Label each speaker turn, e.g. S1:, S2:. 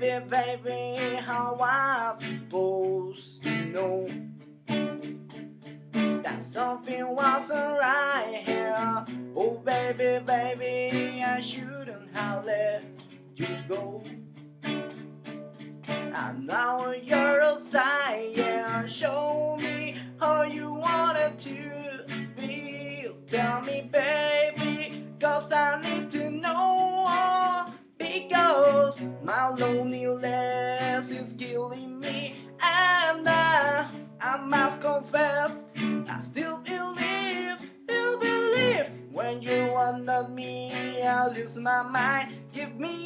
S1: baby, baby, how I supposed to know that something wasn't right here? Oh, baby, baby, I shouldn't have let you go. And now you're outside, yeah. Show me how you wanted to be. Tell me, baby, cause I need to know. My loneliness is killing me. And I, I must confess, I still believe, still believe. When you want me, I lose my mind. Give me.